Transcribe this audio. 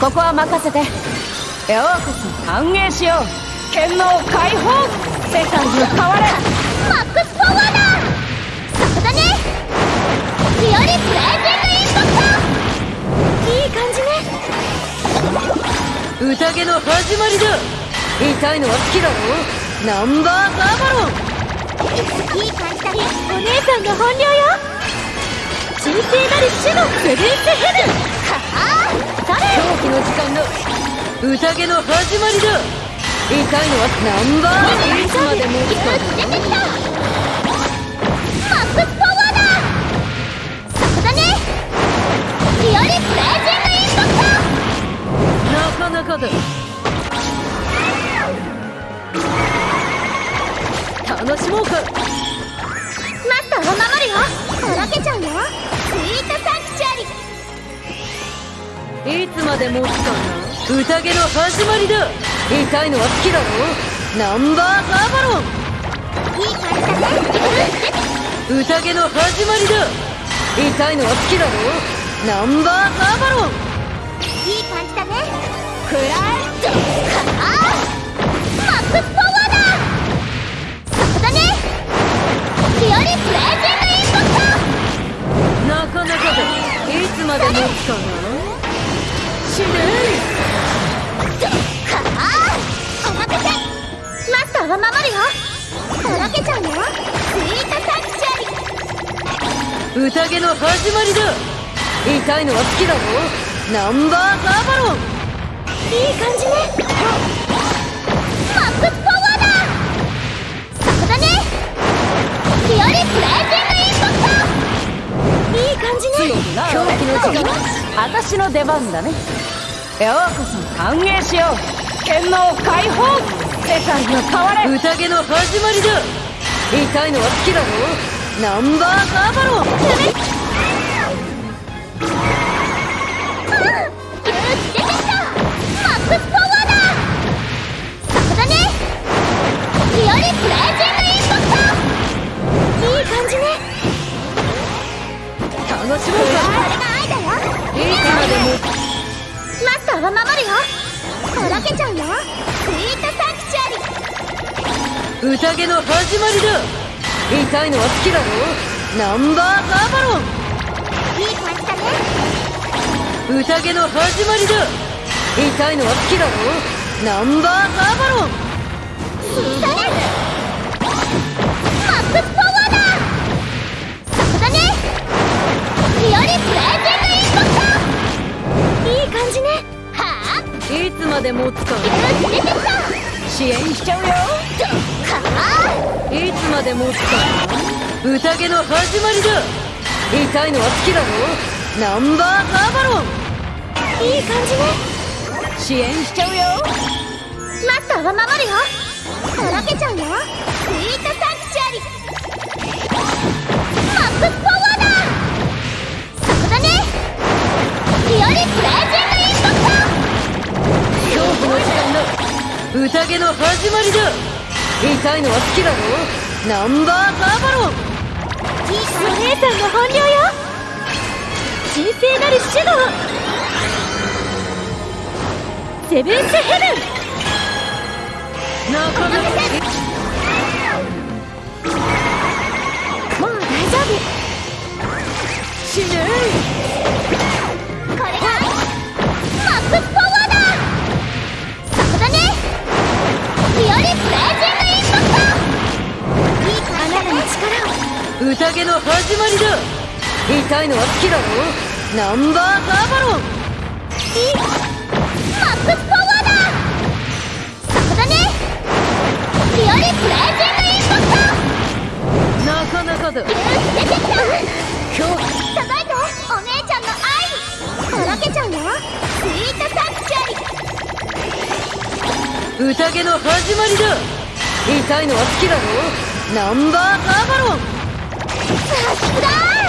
ここは任せて。ようこそ歓迎しよう。剣能解放。世界を変われ。マックスパワーだ。そこだね。ピオリプレージングインパクト。いい感じね。宴の始まりだ。痛いのは好きだろナンバーガーバロン。いい感じだねお姉さんの本領よ。神聖なる種のセブンスヘブンはあそれ狂気の時間だ宴の始まりだ痛いのはナンバーいつまでもいつ出てきたマックスパワーだそこだねピオリプレージングインパクトなかなかだ楽しもうかまで持な宴の始まりだ。痛いのは好きだろ？ナンバーガーバロン。いい感じだね。宴の始まりだ。痛いのは好きだろ？ナンバーガーバロン。いい感じだね。クライトはあマックスパワーだ。そこだね。ピオリプレージングインパクトなかなかでいつまで持つかな死ねターは守るよとろけちゃうよスイートサンクチュアリ宴の始まりだ痛いのは好きだろナンバーガーバロンいい感じねマックスパワーだそこだねピオリプレージングインパクトいい感じね狂気の時間私の出番だね。ようこそ歓迎しよう。剣能解放。世界が変われ。宴の始まりだ。痛いのは好きだろナンバーガーバロンるよ。とろけちゃうよ。スイート宴の始まりだ。痛いのは好きだろ。ナンバーガーバロン。いい感じだね。宴の始まりだ。痛いのは好きだろ。ナンバーガーバロン。それ。マックスパワーだ。そこだね。ピオリプレージングインパクト。いい感じね。はあいつまで持つか支援しちゃうよいつまで持つか宴の始まりだ。痛いのは好きだろ。ナンバーガーバロン。いい感じね。支援しちゃうよ。マスターは守るよ。とろけちゃうよ宴の始まりだ。痛いのは好きだろ？ナンバーガーバロンお姉さんの本領よ。神聖なるシュドウセブンスヘブン。なかなかもう大丈夫。死ね宴の始まりだ。痛いのは好きだろナンバーガーバロン。マックスパワーだ。そこだね。リプレージングインパクト。なかなかだ。出てきた。今日届いてお姉ちゃんの愛。とろけちゃうよ。スイートサンクチュアリ。宴の始まりだ。痛いのは好きだろナンバーガーバロン。ささすが